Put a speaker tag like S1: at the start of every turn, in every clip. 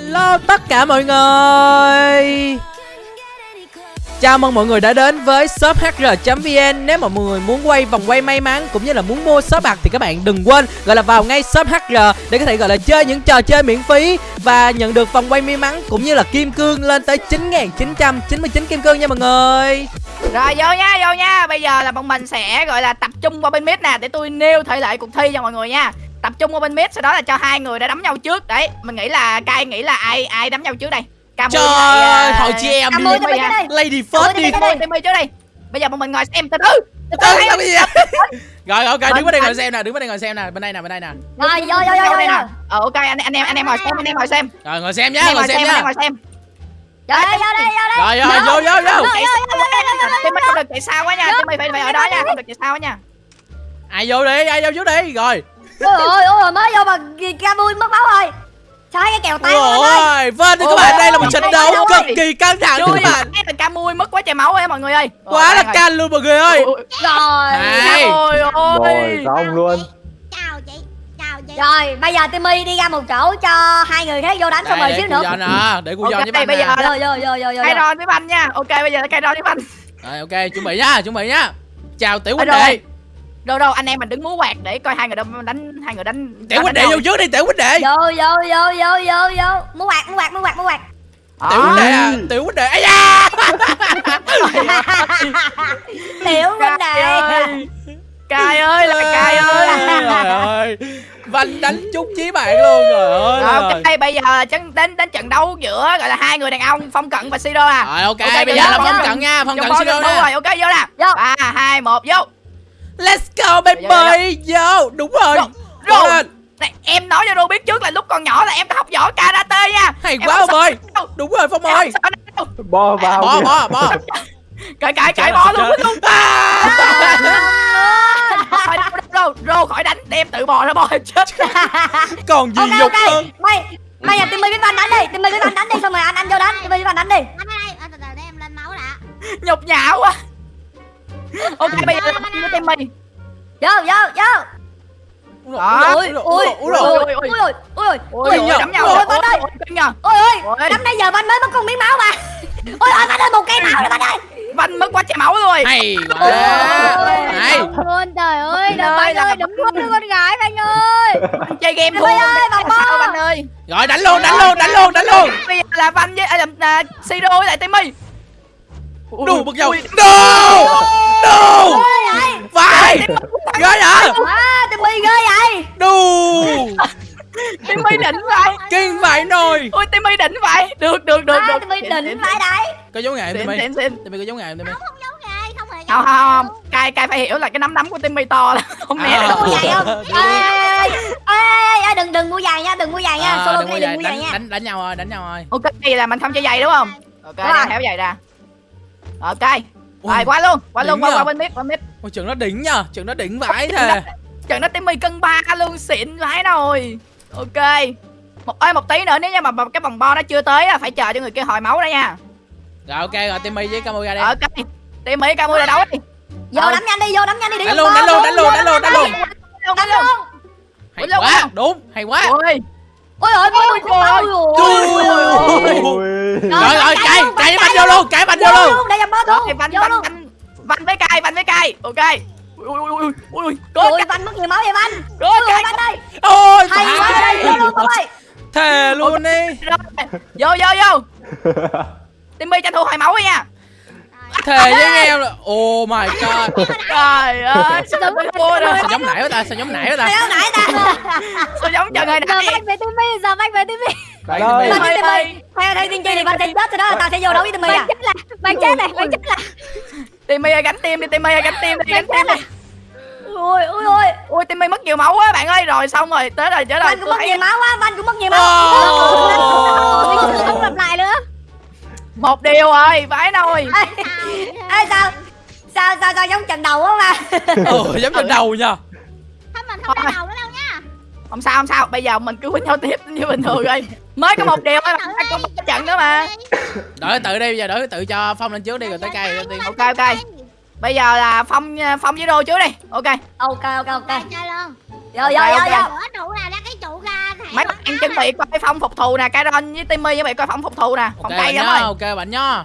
S1: Hello tất cả mọi người Chào mừng mọi người đã đến với shop hr.vn Nếu mà mọi người muốn quay vòng quay may mắn cũng như là muốn mua shop bạc thì các bạn đừng quên gọi là vào ngay shop hr để có thể gọi là chơi những trò chơi miễn phí và nhận được vòng quay may mắn cũng như là kim cương lên tới 9.999 kim cương nha mọi người.
S2: Rồi vô nha, vô nha. Bây giờ là bọn mình sẽ gọi là tập trung qua bên mid nè để tôi nêu thể lệ cuộc thi cho mọi người nha. Tập trung qua bên mid sau đó là cho hai người đã đấm nhau trước. Đấy, mình nghĩ là cai nghĩ là ai ai đấm nhau trước đây. Cam
S1: Trời ơi, hỏi chị em đi. Lady first đi.
S2: Timmy trước đi. Bây giờ bọn mình ngồi xem từ từ.
S1: Từ từ sao cái gì? Rồi ok, đứng bên đây ngồi xem nè, đứng bên đây ngồi xem nè, bên đây nè, bên đây nè.
S3: Rồi vô vô vô vô.
S2: Ờ ok anh anh em anh em ngồi xem, anh em ngồi xem.
S1: Rồi ngồi xem nhá, ngồi xem nhá.
S2: Ngồi xem.
S3: Vô đây, vô đây, vô
S1: Rồi
S3: đây.
S1: rồi, vô vô vô.
S2: Timmy không được chạy sao quá nha, Timmy phải phải ở đó nha, không được chạy sao quá nha.
S1: Ai vô đi, ai vô trước đi. Rồi.
S3: Ôi ôi ôi mới vô mà ca vui mất máu rồi. Sao cái kèo tay
S1: Ôi, vâng thì các bạn đây là một trận đấu cực kỳ căng thẳng các bạn.
S2: Cái là Camui mất quá trời máu ấy mọi người ơi.
S1: Quá là can luôn mọi người ơi.
S3: Rồi.
S1: Này.
S2: Ôi ôi.
S4: Rồi xong luôn
S5: chào chị chào chị
S3: Rồi, bây giờ Timmy đi ra một chỗ cho hai người khác vô đánh xong rồi xíu nữa.
S1: Nè, để cô Giòn với
S2: bây
S1: bạn
S2: giờ-
S1: nè.
S3: Vô vô vô vô
S2: ron với banh nha. Ok bây giờ cây ron với banh.
S1: Rồi ok, chuẩn bị nhá, chuẩn bị nhá. Chào tiểu huynh
S2: Rồi, rồi.
S1: đệ.
S2: Đâu đâu anh em mình đứng múa quạt để coi hai người đánh đánh hai người đánh.
S1: Tiểu huynh đệ vô trước đi, tiểu huynh đệ.
S3: Vô vô vô vô vô vô. Mua quạt, mua quạt, mua quạt, mua quạt.
S1: Tiểu huynh đệ, à, tiểu huynh đệ. Ây da.
S3: Tiểu huynh đệ.
S2: Cai ơi là cai ơi.
S1: Trời ơi. Văn đánh trúng chí bạn luôn rồi ơi.
S2: Rồi,
S1: rồi.
S2: ok bây giờ chân đến đến trận đấu giữa gọi là hai người đàn ông Phong Cận và Siro à.
S1: Rồi ok,
S2: Ok,
S1: bây giờ là phong cận nha, phong cận siro
S2: rồi, ok vô nè. Ba hai một vô.
S1: Let's go baby. Vô, đúng rồi. Lên.
S2: Này, em nói cho Ru biết trước là lúc còn nhỏ là em đã học võ karate nha.
S1: Hay
S2: Em
S1: quá ông ơi.
S2: đâu.
S1: Đúng rồi Phong ơi.
S4: Bo vào
S1: Bỏ
S4: kìa.
S1: bỏ bỏ.
S2: Cãi cãi cãi bò luôn.
S1: À.
S2: Đâu, đâu, Rô khỏi đánh để em tự bò ra bò chết
S1: Còn gì
S3: Ok
S1: dục
S3: ok.
S1: hơn.
S3: Mày Bây giờ Timmy với Văn đánh đi, Timmy với Văn đánh đi xong rồi anh anh vô đánh, Timmy với Văn đánh đi.
S5: anh đây từ từ để em lên máu đã
S2: nhục nhã quá ok bây giờ với Timmy
S3: Vô vô vô.
S2: Đó.
S3: Ui ui ui
S2: ui,
S3: ui
S2: ui, ui.
S3: ui ui ui
S2: ôi
S3: ui
S2: ôi
S1: nhờ.
S2: đấm nhau
S3: Ôi,
S2: rồi
S3: Văn ơi.
S2: ôi
S3: ôi
S2: Ôi.
S3: ôi. Năm nãy giờ Văn mới mất con miếng máu mà. Ôi ôi Văn ơi một cây máu rồi Văn ơi.
S2: Văn mất quá chảy máu rồi
S1: Hay
S3: Ôi.
S1: quá. Hay.
S5: luôn trời ơi
S2: Anh
S5: đừng
S2: ơi,
S5: đừng nuốt đứa con gái anh ơi
S2: chơi game thua
S3: Timmy ơi.
S2: Văn ơi
S1: Rồi đánh luôn, đánh luôn, đánh luôn, đánh luôn.
S2: bây giờ là Văn với à, là, Siro với lại Timmy Ui,
S1: Đù bật dầu. Đù.
S3: vậy?
S1: Vai. Ghê vậy?
S3: À Timmy ghê vậy.
S1: Đù.
S2: Timmy đỉnh vậy
S1: Kinh vậy nồi.
S2: ui Timmy đỉnh vậy được được được được
S3: Timmy đỉnh phải đấy.
S1: Có dấu
S2: xịn
S1: Timmy. Timmy có dấu nghề Timmy.
S5: không không hề
S2: không không không cai cai phải hiểu là cái nắm đấm của Timmy to là không né
S1: À.
S2: được
S3: Mua giày không? Ê đừng đừng mua giày nha, đừng mua giày nha.
S1: À,
S3: Solo
S1: đừng
S3: mua giày
S1: đánh,
S3: nha.
S1: đánh đánh nhau rồi, đánh nhau rồi.
S2: ok thì là mình không chơi giày đúng không ok tháo giày ra ok rồi qua luôn qua luôn qua qua bên mid qua mid
S1: Ôi trường nó đỉnh nha, trường nó đỉnh vãi thề.
S2: trận nó Timmy cân ba luôn xịn vãi rồi ok một ơi một tí nữa nếu như mà mà cái vòng bo nó chưa tới á phải chờ cho người kia hồi máu đó nha
S1: Rồi ok rồi Timmy với Camu ra đi.
S2: ok Timmy ca mua là đấu đi
S3: Vô
S2: Ờ.
S3: đánh nhanh đi, vô đánh nhanh đi. để
S1: Đánh luôn, đánh luôn, đánh luôn, đánh luôn, đánh luôn.
S3: Đánh
S2: luôn.
S1: Hay quá, đúng, hay quá.
S3: Ôi ôi, ôi ôi,
S2: Ôi,
S3: ôi
S1: Ui.
S3: ôi.
S4: Ui.
S1: Rồi rồi, cay, cay banh vô luôn, cay banh vô luôn.
S3: để dầm bo
S2: rồi
S3: luôn.
S2: văn
S3: luôn.
S2: văn văn với cai văn với cai ok ui ui ui ui ui cố
S3: Ôi Văn mất nhiều máu vậy
S2: cố
S3: Ôi
S2: cai
S3: Văn ơi.
S1: Ôi,
S3: Hay quá đây, vô luôn ơi.
S1: Thề luôn đi.
S2: rồi vô vô vô Timmy tranh thủ hồi máu đi nha
S1: Thề với anh em là Oh my god.
S2: trời ơi sao
S1: Sao giống nãy quá ta, sao giống nãy quá ta.
S3: Mày nãy ta.
S2: sao giống trận hồi
S5: giờ anh về Timmy giờ anh về
S4: Đây.
S1: Timmy.
S3: Văn với
S2: ơi.
S3: Theo tiên tri thì Văn sẽ chết rồi đó, tao sẽ vô đấu với Timmy à.
S5: bạn chết là bạn chết này bạn chết là
S2: Timmy ơi gánh tim đi Timmy ơi gánh tim đi gánh tim đi
S3: Ui ui ui.
S2: ui Timmy mất nhiều máu quá bạn ơi rồi xong rồi tới rồi tới rồi
S3: Văn cũng mất nhiều máu quá, Văn cũng mất nhiều máu.
S5: Không lặp lại nữa
S2: một điều rồi vãi nồi
S3: Ê, sao? Sao sao sao giống trận đầu quá mà.
S1: Ừ, giống trên đầu nha.
S5: không mình không đau đầu nữa đâu nha
S2: không sao không sao bây giờ mình cứ với nhau tiếp như bình thường rồi mới có một điều thôi mà có một cái trận nữa mà
S1: Đợi tự đi, bây giờ đợi tự cho Phong lên trước đi rồi tới cây tiên.
S2: ok ok bây giờ là phong phong với đô trước đi ok
S3: Ok ok ok.
S5: chơi luôn
S3: vô vô vô.
S5: Ủa, trụ nào ra cái trụ thả
S2: mấy bạn chuẩn bị coi phong phục thù nè Kairon với Timmy chuẩn bị coi phong phục thù nè. Phong
S1: bạn
S2: cây lắm rồi.
S1: ok bạn nhá.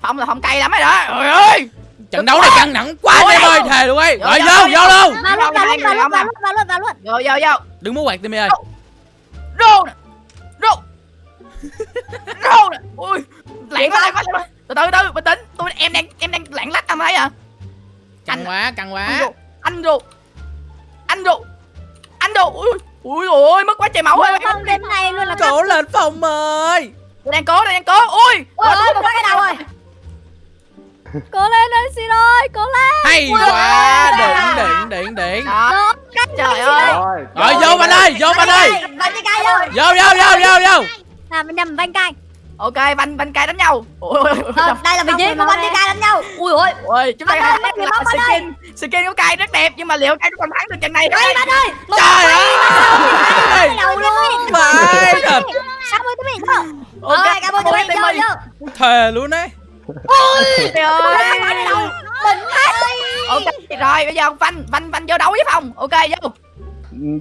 S2: Phong là phong cây lắm rồi đó. Trời ơi.
S1: Trận đấu này căng thẳng quá anh em ơi thề luôn ấy.
S2: Vô,
S1: rồi
S2: vô,
S1: vô
S2: vô.
S1: vô luôn
S5: vào luôn. vào luôn vào luôn vào luôn vào luôn vào luôn
S2: vô vô vô.
S1: Đừng muốn quạt timmy ơi.
S2: Rô nè rô rô nè ui lạng quá. từ từ từ bình tĩnh. Tôi em đang em đang lạng lách tầm đấy à.
S1: Căng quá căng
S2: anh
S1: quá.
S2: rô anh rô anh rô anh rô ui ui ôi mất quá trời máu ơi
S5: không đến này luôn là
S1: cố lên phòng ơi
S2: tôi đang cố tôi đang cố. Ui
S3: ôi ôi một cái đầu rồi?
S5: Cố lên ơi xin ơi cố lên.
S1: Hay quá. điện điện điện điện
S2: đó. Trời ơi.
S4: Rồi.
S1: rồi vô bạn ơi vô bạn ơi.
S3: cay rồi
S1: vô vô vô vô vô.
S5: Là mình nhầm vanh cay
S2: ok banh banh cay đánh nhau.
S3: Ờ, đây là vị trí của bạn chơi cay đánh nhau. Ui ôi.
S2: Ui chúng ta
S3: ơi,
S2: là skin. skin của cay rất đẹp nhưng mà liệu cay có còn thắng được trận này không?
S3: Ê bạn ơi một
S1: trời ơi.
S3: đầu luôn.
S1: phải thật
S5: sao mới tới mình
S3: Ôi, cảm ơn tụi mình chơi vô
S1: thề luôn đấy
S2: Trời ơi.
S3: đỉnh ơi
S2: ok rồi bây giờ phanh phanh phanh vô đấu với phòng ok vô.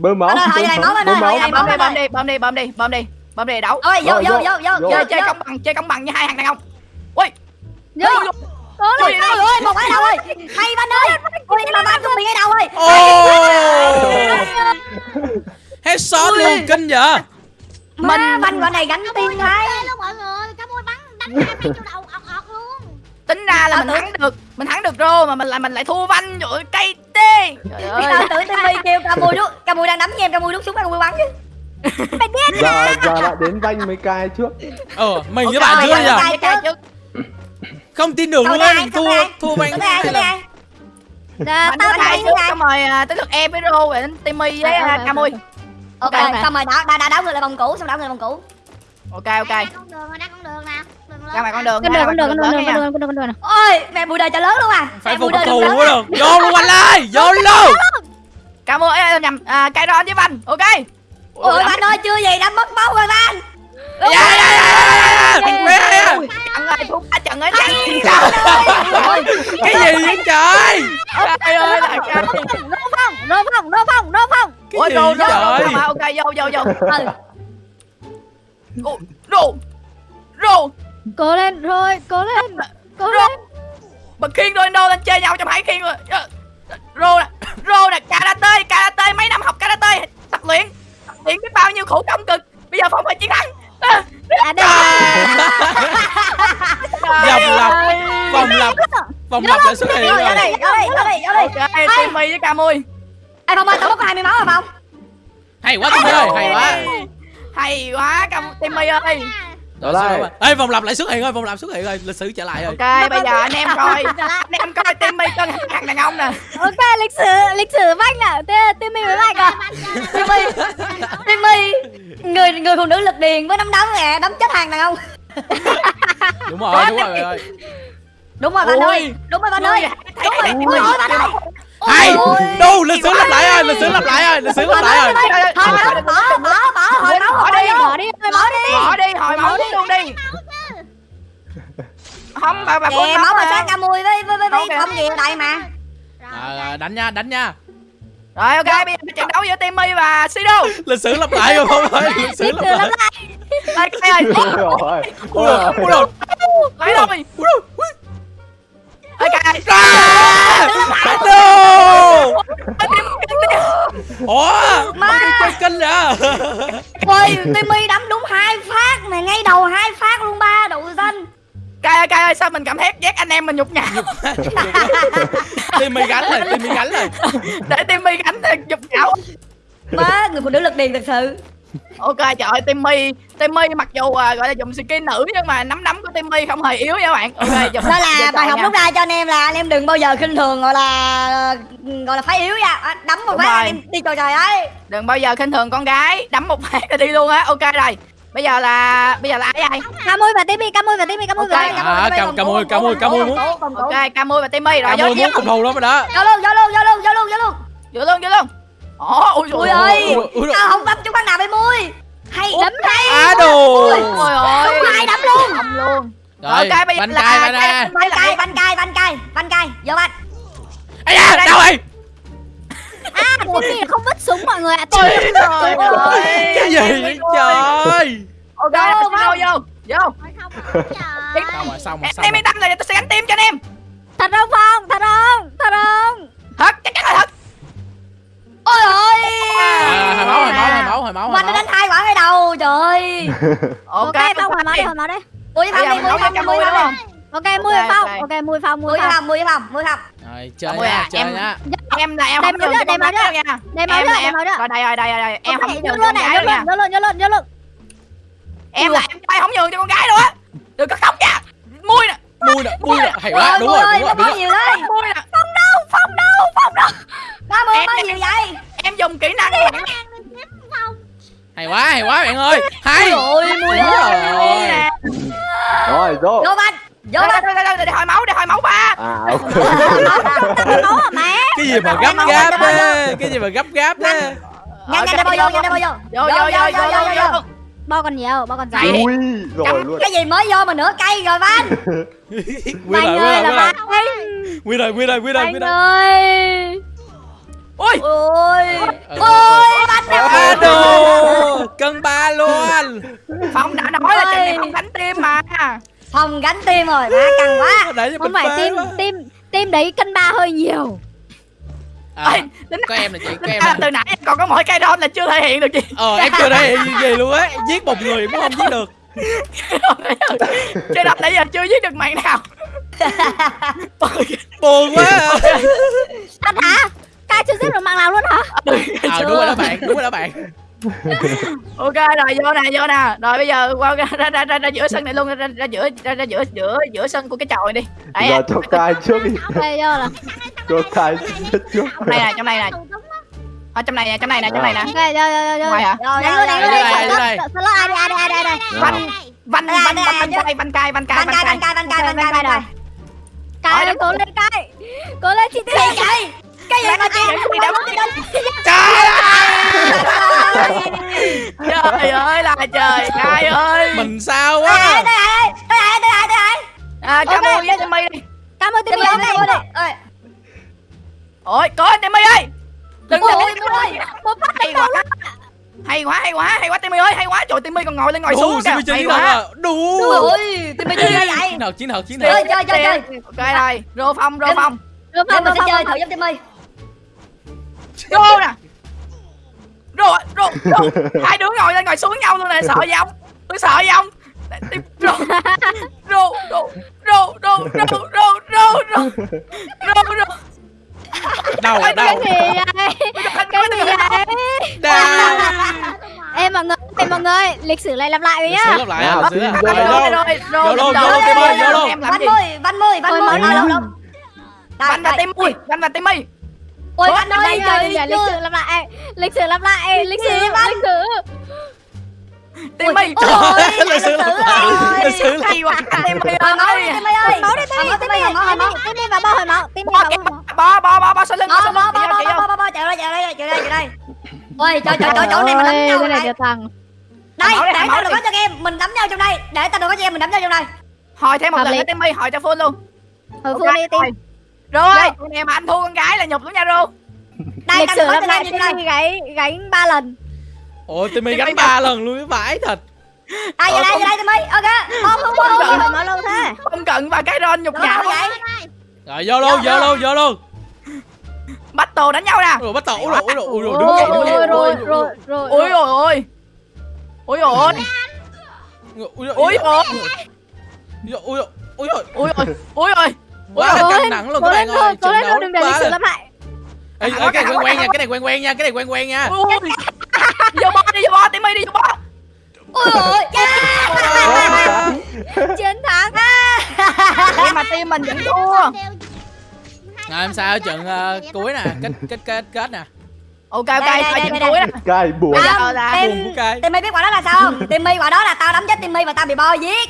S4: Bơm máu.
S3: Này, máu.
S4: bơm máu.
S2: bơm đi bơm đi bơm đi bơm đi bơm đi đấu
S3: ôi vô vô
S4: vô,
S3: vô
S2: chơi chơi công bằng chơi công bằng như hai thằng đàn ông ui.
S5: Vô.
S2: Ui ui,
S3: ôi ôi một cái đầu ơi. Hay bạn ơi. Nhưng mà bạn cũng bị cái đầu ơi.
S1: Ô headshot luôn kinh vậy?
S3: Mình banh gọi này gánh
S5: lên luôn mọi người. Cá môi bắn đánh hai trong đầu ọt ọt luôn.
S2: Tính ra là
S3: Tao
S2: mình thắng được mình thắng được rô mà mình lại mình lại thua vanh rồi cây tê. Trời ơi.
S3: tao tưởng Timmy kêu ca mùi đút ca mùi đang đấm nhem ca mùi đút súng ca mùi bắn chứ
S4: Giờ giờ lại đến vanh mấy cai trước.
S1: ờ mình với bạn giờ
S2: trước
S1: không tin được luôn mình thua thua banh
S2: Bánh
S5: tao thấy
S2: trước xong rồi à, tới lượt em với rô đến timmy với à, camui
S3: ok
S2: Ok.
S3: xong rồi đã đã đã đảo người lại vòng cũ xong đảo người vòng cũ.
S2: Ok ok.
S5: ra con đường con đường
S2: ra ngoài con đường
S5: con đường con đường con đường con đường con đường con đường
S3: ôi mẹ bùi đời cho lớn luôn à.
S1: Phải phục thù
S3: lớn
S1: quá được. Vô luôn anh ơi vô luôn.
S2: Camui ấy, nhầm à, cây ron với vanh ok
S3: ôi bạn ơi chưa gì đã mất máu rồi bạn
S1: dạ dạ dạ dạ dạ
S2: trận ơi ba trận ấy trận
S1: cái gì vậy trời
S2: trời ơi là trời
S5: nô phong nô phong nô phong nô phong
S1: cái
S2: ôi rô
S1: trời
S2: rô ok vô vô vô
S3: ừ
S2: rô rô
S5: cố lên rồi cố lên cố lên
S2: mà khiên Ronaldo lên chơi nhau trong hai khiên rồi Ờ, rô nè rô nè karate karate mấy năm học karate tập luyện luyện biết bao nhiêu khổ công cực. Bây giờ phong phải chiến thắng.
S5: À đây
S1: vòng lặp. vòng lặp. Vòng lặp lại xuất hiện rồi.
S3: vô đi vô đi vô đi vô đi
S2: ok timmy với camui
S3: Ê Phong ơi tao có 20 máu rồi Phong.
S1: Hay quá Timmy ơi. Hay quá.
S2: Hay quá cam timmy ơi
S1: Rồi,
S4: Đây.
S1: Ê vòng lặp lại xuất hiện rồi vòng lặp xuất hiện rồi lịch sử trở lại rồi.
S2: Ok bây giờ anh em coi anh em coi timmy cân thằng đàn ông nè.
S5: Ok lịch sử lịch sử vanh là Tê- timmy với vanh à
S3: Timmy Timmy người người phụ nữ lực điền với nắm đấm nè đấm chết hàng đàn ông.
S1: Đúng rồi đúng rồi rồi
S3: đúng rồi bạn ơi. Đúng rồi bạn ơi. đúng rồi. bạn ơi
S1: hay!
S3: Ôi.
S1: đâu lịch sử lặp lại rồi lịch sử lặp lại rồi lịch sử lặp lại rồi
S3: thôi bỏ bỏ bỏ hồi máu
S2: Bỏ đi,
S5: bỏ đi
S3: bỏ đi
S2: bỏ đi. Hồi máu luôn đi. không bà bà
S3: Kìa máu mà. Sáng ca mùi với với với không gì đây mà.
S1: Rồi, rồi, đánh nha đánh nha.
S2: Rồi ok bây giờ trận đấu giữa timmy và sido.
S1: Lịch sử lặp lại rồi không ơi lịch sử lặp lại.
S2: đây cái ơi.
S4: Rồi.
S1: ui rồi ui rồi.
S2: Lấy thôi
S1: ui. Rồi ui
S2: ơi cái
S1: ra no ủa? Chơi kinh vậy
S3: ôi Timmy đấm đúng hai phát này ngay đầu hai phát luôn ba đậu xanh
S2: Cai ơi, Cai ơi, sao mình cảm thấy giác anh em mình nhục nhã?
S1: Timmy gánh rồi Timmy gánh rồi
S2: Để Timmy gánh thì nhục nhã
S3: má người phụ nữ lực điền thật sự.
S2: Ok, trời ơi, Timmy Timmy mặc dù à, gọi là dùng skin nữ Nhưng mà nắm đấm của Timmy không hề yếu nha các bạn. Ok, dùng
S3: đó là bài học rút ra cho anh em là anh em đừng bao giờ khinh thường gọi là gọi là phái yếu nha. À, đấm một phát em đi. Trời trời ấy
S2: Đừng bao giờ khinh thường con gái. Đấm một phát là đi luôn á. Ok rồi. Bây giờ là Bây giờ là ai ai
S5: cá môi và timmy cá môi và timmy cá môi và
S2: Ok.
S5: timmy
S1: À, cam- cam môi, cam môi, cam môi muốn.
S2: Ok, Camui và Timmy rồi
S1: à,
S2: vô
S1: muốn phục thù lắm rồi đó.
S3: Vô luôn vô luôn vô luôn vô luôn vô luôn.
S2: Vô luôn, vô luôn. Ồ, ôi. trời
S3: ơi tao không đấm chúng bắn nào bên mui. Hay đấm hay
S1: á đồ.
S2: Ôi ơi
S3: Đúng hai đấm luôn.
S2: Đấm luôn.
S1: Rồi
S2: Ok, bây giờ
S1: bánh
S2: là
S1: cay bánh cay
S3: banh cay banh cay banh cay banh cay. Vô banh
S1: ai da đâu rồi
S5: À Timmy không vứt súng mọi người ạ
S2: trời ơi.
S1: cái gì? Vậy trời
S2: Ok
S3: Vô,
S2: vô. Vô vô
S5: Trời
S1: xong rồi xong rồi
S2: Em
S1: xong
S2: em
S1: rồi.
S2: yên tâm tôi sẽ gánh tim cho anh em.
S5: Thật không Phong? Thật không? Thật không?
S2: Thật chắc chắn là thật.
S3: Ôi ơi
S1: à, hồi máu hồi máu hồi máu hồi máu hồi
S3: Mình đã
S1: máu.
S3: đánh hai quả ngay đầu trời
S2: Ok
S5: Ok Phong hồi máu đi hồi máu đi.
S3: Mui phong đi mui phong mui phong
S5: Ok mui Phong
S2: ok.
S5: Mui Phong mui phong.
S3: Mui phong mui phong
S1: rồi chơi nha
S2: à,
S1: chơi
S2: em-
S1: nha.
S2: Em là em
S5: Đem
S2: không nhường
S5: nữa,
S2: cho con
S5: đem máu
S2: gái đâu
S5: nữa. Đem máu
S2: Em
S5: nữa,
S2: là
S5: đem
S2: em
S5: máu nữa.
S2: Rồi đây rồi đây rồi đây Em không nhường cho
S5: luôn
S2: con
S5: này
S2: gái
S5: nhớ
S2: đâu nha.
S5: luôn nhớ luôn nhớ luôn nhớ luôn
S2: Em là em trai không nhường cho con gái đâu á Đừng có khóc nha. Mui nè
S1: mui nè mui nè. Hay quá đúng
S3: mui
S1: rồi đúng rồi rồi.
S3: nhiều đấy
S2: Mui nè.
S3: Ba mươi
S2: Em-
S3: mới nhiều vậy.
S2: Em dùng kỹ năng này
S1: hay quá hay quá bạn ơi. Hay.
S3: Ôi mui ơi.
S1: rồi.
S4: Rồi vô
S3: vô banh vô
S2: Vô
S3: banh
S2: đây đây đây để hỏi máu để hỏi máu ba.
S4: À ok.
S5: Máu à má
S1: cái gì mà gấp gáp thế cái gì mà gấp gáp thế
S3: nhanh nhanh đi bao vô nhanh đi bao vô
S2: Vô vô vô vô vô. Vô
S5: Bao còn nhiều Bao còn dài
S2: Vậy.
S4: Ui rồi luôn.
S3: cái gì mới vô mà nửa cây rồi banh
S1: nguyên rồi nguyên rồi nguyên rồi nguyên rồi nguyên rồi nguyên rồi
S5: ơi.
S2: Ui
S3: ôi.
S1: Ừ.
S3: ôi banh đâu
S1: à đồ! Cân ba luôn.
S2: Phong đã nói là trận này không đánh tim mà
S3: phòng gánh tim rồi má căng quá.
S5: Không
S1: mình
S5: phải tim
S1: quá.
S5: tim tim đấy cân ba hơi nhiều.
S1: À,
S2: Ê,
S1: có em là chị có em
S2: ra
S1: là
S2: từ nãy em còn có mỗi cây ron là chưa thể hiện được gì.
S1: Ờ em chưa thể hiện gì, gì luôn á. Giết một người cũng không giết được.
S2: Chơi đập nãy giờ chưa giết được mạng nào.
S1: Buồn quá à.
S5: Thật hả? Cai chưa giết được mạng nào luôn hả?
S1: Ờ đúng rồi đó bạn đúng rồi đó bạn
S2: ok rồi vô nè vô nè. Rồi bây giờ qua ra ra ra, ra, ra giữa sân này luôn ra, ra, ra giữa ra, ra giữa giữa giữa sân của cái chòi đi. Đấy
S4: Giờ cho cai trước đi.
S5: Đây vô là
S4: Cho cai chết trước
S2: trong này nè trong này nè. Ở trong này nè trong này nè trong này nè.
S5: Ok vô vô vô vô.
S2: Ngoài hả?
S3: Rồi
S5: Đánh luôn đánh luôn
S1: đây,
S5: đánh
S1: đây, đây.
S5: Sợ lỡ ai đi ai đi ai đi ai đi
S2: văn văn
S3: Đây,
S2: văn
S3: đây,
S2: văn
S3: đây,
S2: văn cai văn cai văn cai văn
S3: cai
S2: cai
S3: banh cai banh cai banh cai cai
S5: Cai cố lên cai Cố lên chị
S3: cái gì
S5: Tiên
S3: vậy cái gì mà chị
S2: trời trời ơi là trời cai ơi.
S1: mình sao quá.
S3: Tới lại tới lại tới lại
S2: à cảm ơn với Timmy đi.
S5: Cảm ơn
S3: Timmy ơi ơi
S2: ôi có Timmy ơi. Đừng
S3: Ôi,
S2: đừng
S3: ôi.
S5: Một phát
S2: hay quá. hay quá hay quá hay quá Timmy ơi hay quá. Trời Timmy còn ngồi lên ngồi xuống kìa. Hay quá.
S1: đủ
S3: ôi Timmy chơi vậy
S1: chiến thuật chiến thuật chiến
S3: Chơi, chơi, chơi, chơi.
S2: ok rồi rô phong rô phong.
S3: Để
S5: không
S3: mình sẽ chơi thử. giúp Timmy.
S2: Rô nè rô rô hai đứa ngồi lên ngồi xuống nhau luôn nè sợ gì không? Tôi sợ gì không? Rô rô rô rô rô rô rô rô rô rô rô
S1: đâu đâu?
S5: Cái gì vậy? Cái gì vậy?
S1: Đâu
S5: Em mọi người Em mọi người Lịch sử này lặp lại với
S1: Lịch
S5: nhá.
S1: lặp lại à,
S4: Nào,
S1: lịch sử
S4: tin
S1: à.
S4: vô
S1: Rồi,
S4: đây.
S1: đâu?
S2: rồi
S1: Vô luôn,
S2: rồi.
S1: vô luôn, Tim ơi, vô luôn.
S2: em làm
S3: Banh
S2: gì?
S3: Mười banh mười banh
S5: Ôi,
S3: mười.
S5: máu
S3: đâu
S5: đâu?
S3: đâu?
S2: Văn và Timmy Văn và Timmy
S3: Ôi bạn
S5: đây
S3: trời
S5: ơi, lịch sử lặp lại. Lịch sử lặp lại, lịch sử, lịch sử.
S2: Tên
S3: mày trời
S1: lịch sử lặp lại. Lịch sử
S2: lại quá.
S3: Tên mày
S2: ơi.
S3: Tên mày ơi.
S5: Máu đi
S3: tên mày, tên mày, tên mày, tên
S5: mày vào bao hồi máu. Tên
S2: mày
S5: vào bao.
S2: Bo bo bo bo sao lưng,
S3: sao
S2: lưng. Bo
S3: bo bo bo chạy đây, chạy đây, chạy đây, chạy đây. Ôi trời trời trời chỗ này mình đánh nhau
S5: này.
S3: Đây, để tao đừng có cho game, mình đánh nhau trong đây. Để tao đừng có cho game, mình đánh nhau trong đây.
S2: Hỏi thêm một lần nữa tên mày, hỏi cho full luôn. Ừ,
S5: full đi tim.
S2: Rồi. Con em mà anh thua con gái là nhục lắm nha Rô
S3: đây
S5: Lịch sử
S3: em như
S5: Timmy gánh Gánh ba lần.
S1: Ôi Timmy
S2: Timmy
S1: gánh
S2: gánh.
S1: ba lần luôn vãi thật.
S3: Đây về đây về đây Timmy? Ok không không không
S5: hồi máu lâu thế.
S2: Không cần và cái ron nhục nhã
S3: vậy
S1: rồi vô luôn vô luôn. vô luôn.
S2: Bắt tù đánh nhau nè.
S1: Rồi bắt đầu ui rồi ui rồi ui rồi đứng dậy đứng dậy.
S5: rồi rồi rồi
S2: ôi rồi. ôi ôi. Rồi ôi
S1: ui rồi
S2: ôi rồi
S1: ui rồi ui rồi
S2: ôi. Rồi ôi
S1: quá là căng thẳng luôn các bạn ơi
S5: Cố lên thôi đừng để lịch
S1: là
S5: lặp lại.
S1: Ê, cái này quen quen nha cái này quen quen nha cái này quen quen nha.
S2: Vô bo đi vô bo Timmy đi vô bo
S3: ôi ôi
S5: Chiến thắng.
S2: Nhưng mà team mình vẫn thua.
S1: Rồi em sao? Trận ờ, cuối nè kết kết kết kết nè.
S2: Ok ok
S3: đây, đây,
S2: trận
S3: đây,
S2: cuối nè.
S4: Cai buồn
S3: Tim-
S1: cay
S3: Timmy biết quả đó là sao không? Timmy quả đó là tao đấm chết Timmy và tao bị bo giết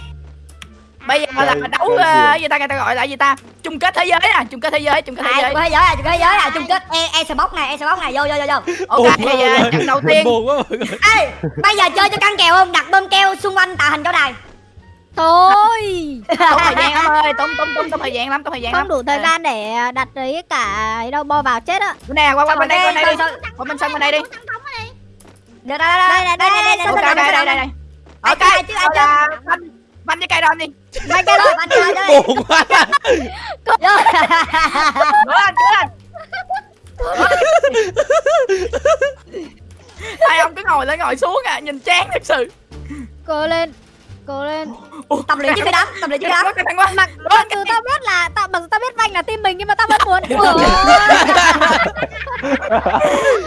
S2: bây giờ là đấu ờ, gì ta người ta gọi là gì ta chung kết thế giới nè chung kết thế giới chung kết thế
S3: à
S2: giới
S3: chung thế giới à chung thế giới à chung kết e e bóc này e bóc này vô vô vô vô
S2: ok ờ, trận đầu tiên
S1: buồn quá mọi người
S3: ê bây giờ chơi cho căng kèo không đặt bơm keo xung quanh tạo hình chỗ đài
S5: Thôi
S2: tốn thời gian lắm ơi tốn tốn tốn tốn thời gian lắm tốn thời gian lắm
S5: Không đủ thời
S2: À,
S5: gian để đặt đấy cả ấy đâu bo vào chết á
S2: này qua qua bên đây qua bên đây đi qua bên sân bên đây đi
S3: Đây đây đây đây đây đây đây
S2: ok đây đây đây đây
S3: Ai
S2: ok
S3: chơi, ai chơi, ai chơi?
S2: là banh banh với cây đòn đi
S3: cái cái
S1: buồn quá.
S2: Cửa lên cửa lên. Hai ông cứ ngồi lên ngồi xuống à nhìn chán thật sự.
S5: Cố lên Cố lên.
S3: Tập luyện chứ cái đám, tập luyện chứ cái đám.
S2: Quá
S5: Mặc mặc dù tao biết là tao mặc dù tao biết Vanh là team mình nhưng mà tao vẫn muốn. Ủa,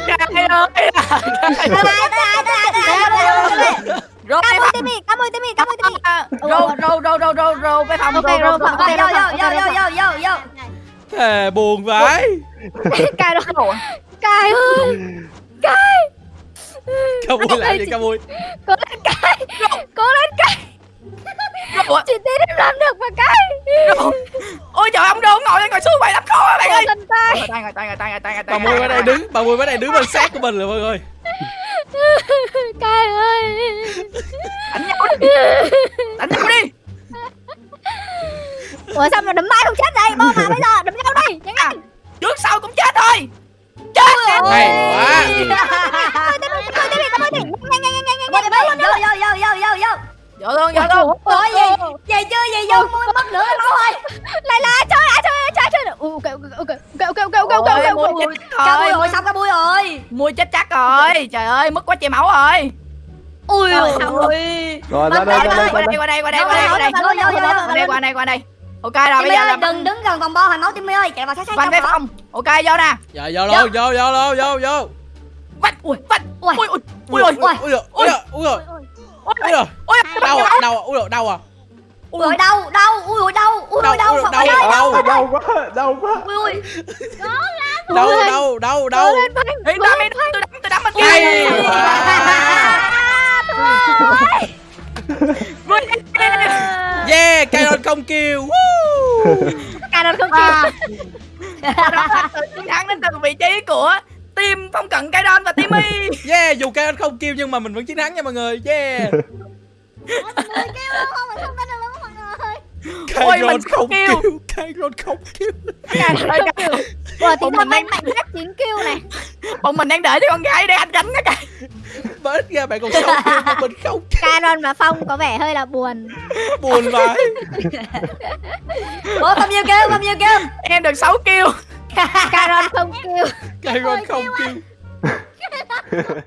S2: Cay ơi.
S3: Tới đây, tới đây, tới đây, tới đây, tới đây, tới đây.
S2: Rồi
S5: Cảm ơn Timmy, cảm ơn Timmy,
S2: Rô rô rô rô rô rô với phòng
S5: Ok,
S2: rô rô
S5: phòng.
S3: Rồi, vô, vô, vô, vô, vô, vô, vô.
S1: Thề buồn vãi
S5: Cài rồi Cài ơi Cài
S1: Cao vui lại đi Cao vui
S5: Cố lên Cài Cố lên Cài
S2: Rô
S5: Chị tin em làm được mà Cài
S2: Ôi trời ông Rô ngồi lên ngồi xuống vậy lắm khó bạn ơi
S5: lên Cài
S2: Ngồi tay ngồi tay ngồi tay ngồi tay ngồi tay
S1: Bà Mui ở đây đứng Bà Mui ở đây đứng bên sát của mình rồi mọi người
S5: Cài ơi.
S2: Đánh nhau đi. Đánh nhau đi.
S5: Ủa sao mà đấm mãi không chết đây? Bo vào bây giờ đấm nhau đi Nhanh nhanh
S2: Trước sau cũng chết thôi Chết nè
S1: Hay quá.
S3: Vô,
S2: luôn vô luôn.
S3: Ủa, gì? Gì chưa, gì vô, mất nữa, máu ơi.
S5: Lại là chơi Ừ, ok ok ok ok ok ok ok
S2: Ôi,
S5: ok
S2: mua
S5: ok
S2: chết
S3: Cá bui
S2: rồi
S3: xong cá bui rồi.
S2: Mua chết chắc rồi Trời ơi mất quá chảy máu rồi
S3: Ui ơi.
S4: Rồi ra đây
S2: Qua
S4: ra đây
S2: qua
S4: đây
S2: qua đây qua đây qua đây qua đây qua đây qua đây qua đây Ok rồi bây giờ là
S3: đừng đứng gần vòng bo hồi máu Timmy ơi, chạy vào sát sát trong
S2: phòng Ok vô nè
S1: Dạ vô luôn vô vô vô vô vô
S2: Banh ui banh
S3: Ui.
S2: ui ui ui ui
S1: ui ui ui ui ui
S2: ui
S1: ui ui
S2: ui
S1: đau à đau à ui ui, đau à
S3: Ui. Ôi đau, đau, ui ôi đau, ui ôi đau,
S1: Đau, đau, đau.
S3: đau,
S4: đau quá đau quá.
S3: Ui ui.
S1: đau đau đau đau.
S2: tôi đấm tôi đấm bên
S1: Hay
S2: kia Vui.
S1: yeah Caron không kêu. Woo.
S5: Cài nó không kêu.
S2: Đó là sự chiến thắng đến từ vị trí của team phong cận cây đon và Timmy.
S1: Yeah dù Caron không kêu nhưng mà mình vẫn chiến thắng nha mọi người. Yeah.
S5: Không? Phải không có được
S2: Ôi,
S1: Caron
S2: mình
S1: không
S2: kêu.
S1: kêu Caron không kêu.
S5: Ủa thì tao
S2: mình
S5: mạnh
S2: đang-
S5: mạnh nhất 9 kill này.
S2: Bọn mình đang đợi cho con gái để anh đánh đó kìa.
S1: Bớt ra bạn còn sống kêu mà mình không kêu.
S5: Caron và Phong có vẻ hơi là buồn.
S1: Buồn vãi
S3: Ủa bao nhiêu kêu, bao nhiêu kêu.
S2: Em được 6 kill
S5: Caron không kêu.
S1: Caron không kêu